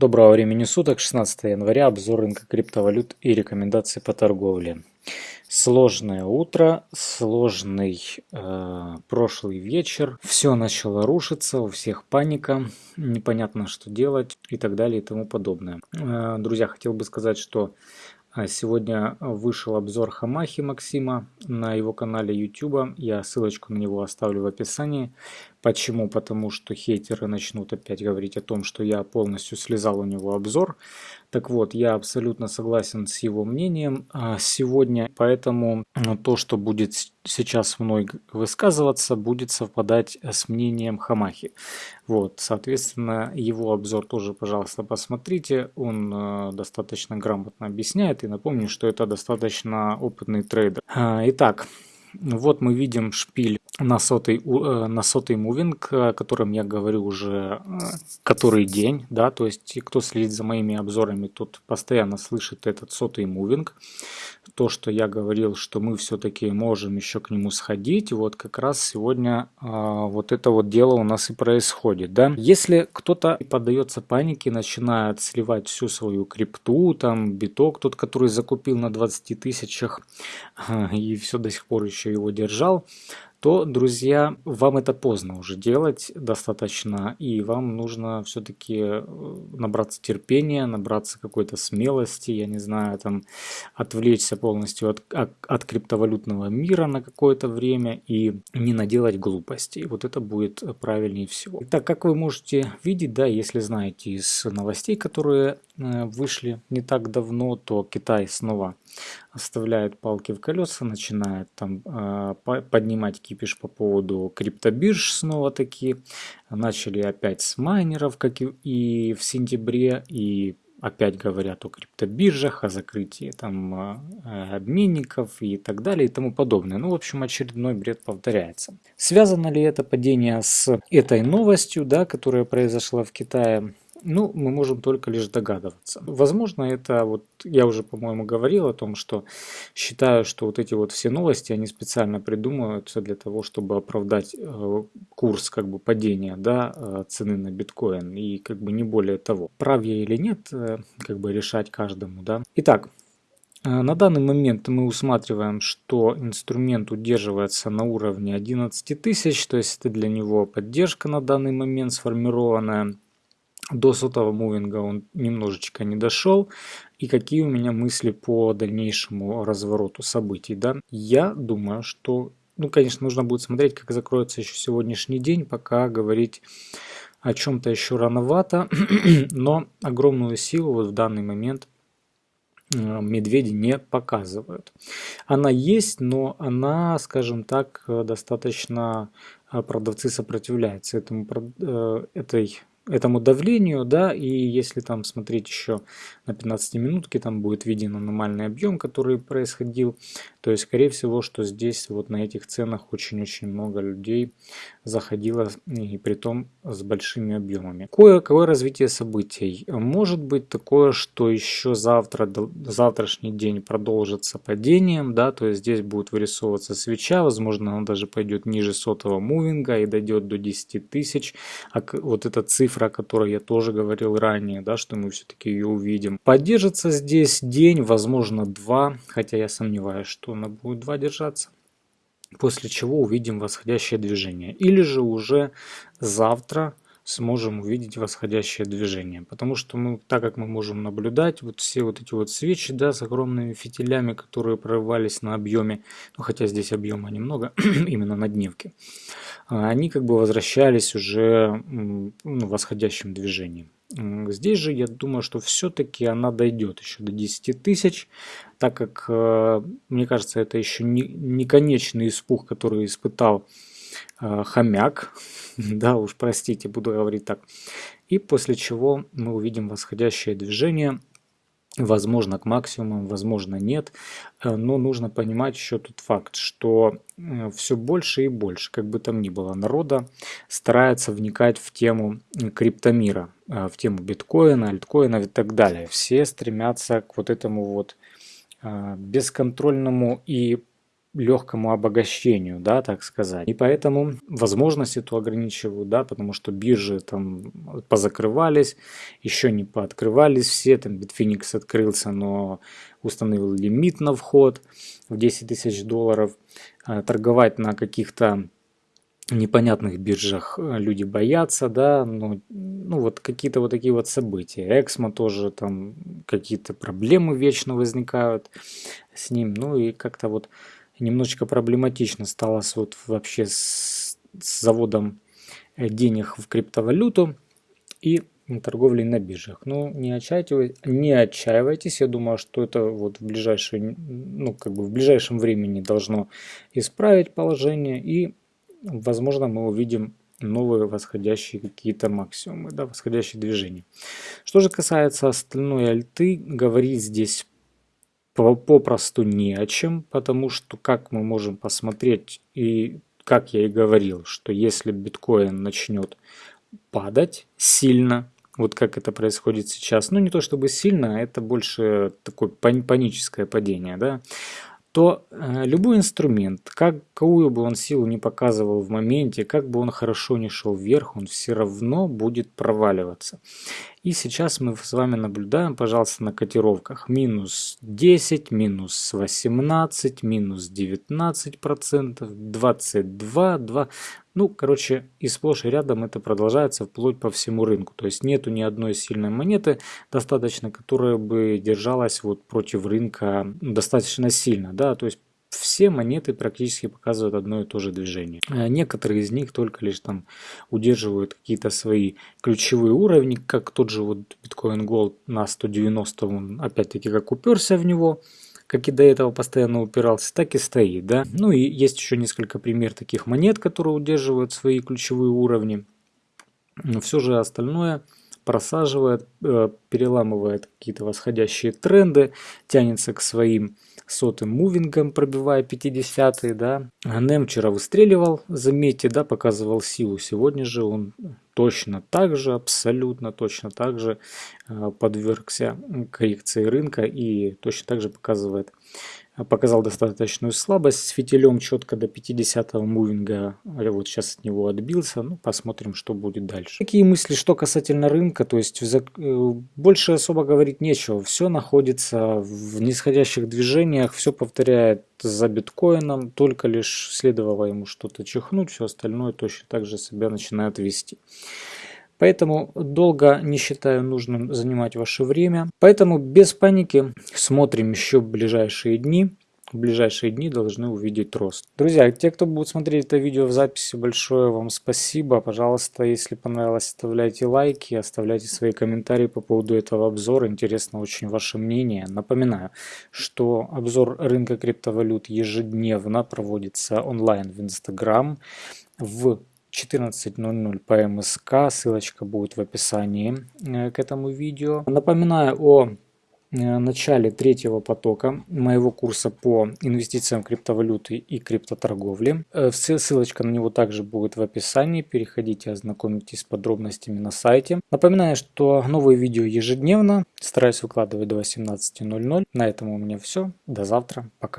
Доброго времени суток, 16 января, обзор рынка криптовалют и рекомендации по торговле. Сложное утро, сложный э, прошлый вечер, все начало рушиться, у всех паника, непонятно что делать и так далее и тому подобное. Э, друзья, хотел бы сказать, что а сегодня вышел обзор Хамахи Максима на его канале YouTube. Я ссылочку на него оставлю в описании. Почему? Потому что хейтеры начнут опять говорить о том, что я полностью слезал у него обзор. Так вот, я абсолютно согласен с его мнением а, сегодня, поэтому то, что будет сейчас мной высказываться, будет совпадать с мнением Хамахи. Вот, соответственно, его обзор тоже, пожалуйста, посмотрите. Он э, достаточно грамотно объясняет. И напомню, что это достаточно опытный трейдер. А, итак, вот мы видим шпиль на сотый, э, на сотый мувинг, о котором я говорю уже э, который день, да, то есть кто следит за моими обзорами, тут постоянно слышит этот сотый мувинг. То, что я говорил, что мы все-таки можем еще к нему сходить, вот как раз сегодня а, вот это вот дело у нас и происходит, да. Если кто-то поддается панике, начинает сливать всю свою крипту, там биток тот, который закупил на 20 тысячах и все до сих пор еще его держал, то, друзья, вам это поздно уже делать достаточно, и вам нужно все-таки э, набраться терпения, набраться какой-то смелости, я не знаю, там, отвлечься полностью от, от, криптовалютного мира на какое-то время и не наделать глупостей. Вот это будет правильнее всего. Итак, как вы можете видеть, да, если знаете из новостей, которые э, вышли не так давно, то Китай снова оставляет палки в колеса, начинает там э, поднимать кипиш по поводу криптобирж снова таки. Начали опять с майнеров, как и в сентябре, и опять говорят о криптобиржах, о закрытии там э, обменников и так далее и тому подобное. Ну, в общем, очередной бред повторяется. Связано ли это падение с этой новостью, да, которая произошла в Китае? Ну, мы можем только лишь догадываться. Возможно, это вот, я уже, по-моему, говорил о том, что считаю, что вот эти вот все новости, они специально придумываются для того, чтобы оправдать э, курс как бы падения, да, э, цены на биткоин и как бы не более того. Прав я или нет, э, как бы решать каждому, да. Итак, на данный момент мы усматриваем, что инструмент удерживается на уровне 11 тысяч, то есть это для него поддержка на данный момент сформированная. До сотого мувинга он немножечко не дошел. И какие у меня мысли по дальнейшему развороту событий. Да? Я думаю, что, ну, конечно, нужно будет смотреть, как закроется еще сегодняшний день, пока говорить о чем-то еще рановато, но огромную силу вот в данный момент э, медведи не показывают. Она есть, но она, скажем так, достаточно э, продавцы сопротивляются этому, э, этой этому давлению, да, и если там смотреть еще на 15 минутке, там будет виден аномальный объем, который происходил, то есть, скорее всего, что здесь вот на этих ценах очень-очень много людей заходило, и при том с большими объемами. Какое, какое развитие событий? Может быть такое, что еще завтра, завтрашний день продолжится падением, да, то есть здесь будет вырисовываться свеча, возможно, она даже пойдет ниже сотого мувинга и дойдет до 10 тысяч, а вот эта цифра, о которой я тоже говорил ранее, да, что мы все-таки ее увидим. Поддержится здесь день, возможно, два, хотя я сомневаюсь, что она будет 2 держаться. После чего увидим восходящее движение. Или же уже завтра сможем увидеть восходящее движение. Потому что мы, так как мы можем наблюдать, вот все вот эти вот свечи, да, с огромными фитилями, которые прорывались на объеме, ну хотя здесь объема немного, именно на дневке, а, они как бы возвращались уже ну, восходящим движением. Здесь же я думаю, что все-таки она дойдет еще до 10 тысяч, так как, э, мне кажется, это еще не, не конечный испуг, который испытал хомяк, да уж простите, буду говорить так, и после чего мы увидим восходящее движение Возможно, к максимуму, возможно, нет. Э, но нужно понимать еще тот факт, что э, все больше и больше, как бы там ни было, народа старается вникать в тему криптомира, э, в тему биткоина, альткоина и так далее. Все стремятся к вот этому вот бесконтрольному и легкому обогащению, да, так сказать. И поэтому возможность эту ограничивают, да, потому что биржи там позакрывались, еще не пооткрывались все, там Bitfinex открылся, но установил лимит на вход в 10 тысяч долларов. А торговать на каких-то непонятных биржах э, люди боятся, да, ну, ну вот какие-то вот такие вот события. Эксмо тоже там какие-то проблемы вечно возникают с ним, ну и как-то вот немножечко проблематично стало с, вот вообще с, с заводом э, денег в криптовалюту и торговлей на биржах. Ну, не отчаивайтесь, не отчаивайтесь, я думаю, что это вот в ближайшее, ну, как бы в ближайшем времени должно исправить положение и возможно, мы увидим новые восходящие какие-то максимумы, да, восходящие движения. Что же касается остальной альты, говорить здесь попросту не о чем, потому что, как мы можем посмотреть, и как я и говорил, что если биткоин начнет падать сильно, вот как это происходит сейчас, ну не то чтобы сильно, а это больше такое паническое падение, да, то э, любой инструмент, какую бы он силу не показывал в моменте, как бы он хорошо не шел вверх, он все равно будет проваливаться. И сейчас мы с вами наблюдаем, пожалуйста, на котировках минус 10, минус 18, минус 19 процентов, 22, 2. Ну, короче, и сплошь и рядом это продолжается вплоть по всему рынку. То есть нету ни одной сильной монеты достаточно, которая бы держалась вот против рынка достаточно сильно. Да? То есть все монеты практически показывают одно и то же движение. Э, некоторые из них только лишь там удерживают какие-то свои ключевые уровни, как тот же вот Bitcoin Gold на 190, он опять-таки как уперся в него, как и до этого постоянно упирался, так и стоит, да. Ну и есть еще несколько пример таких монет, которые удерживают свои ключевые уровни. Но все же остальное просаживает, э, переламывает какие-то восходящие тренды, тянется к своим сотым мувингом, пробивая 50 да. Нем вчера выстреливал, заметьте, да, показывал силу. Сегодня же он точно так же, абсолютно точно так же э, подвергся коррекции рынка и точно так же показывает показал достаточную слабость с фитилем четко до 50 мувинга. Вот сейчас от него отбился. Ну, посмотрим, что будет дальше. Какие мысли, что касательно рынка, то есть э, больше особо говорить нечего. Все находится в нисходящих движениях, все повторяет за биткоином, только лишь следовало ему что-то чихнуть, все остальное точно так же себя начинает вести. Поэтому долго не считаю нужным занимать ваше время. Поэтому без паники смотрим еще ближайшие дни. В ближайшие дни должны увидеть рост. Друзья, те, кто будет смотреть это видео в записи, большое вам спасибо. Пожалуйста, если понравилось, оставляйте лайки, оставляйте свои комментарии по поводу этого обзора. Интересно очень ваше мнение. Напоминаю, что обзор рынка криптовалют ежедневно проводится онлайн в Instagram в 14.00 по МСК, ссылочка будет в описании э, к этому видео. Напоминаю о э, начале третьего потока моего курса по инвестициям в криптовалюты и криптоторговле. Э, ссылочка на него также будет в описании. Переходите, ознакомитесь с подробностями на сайте. Напоминаю, что новые видео ежедневно. Стараюсь выкладывать до 18.00. На этом у меня все. До завтра. Пока.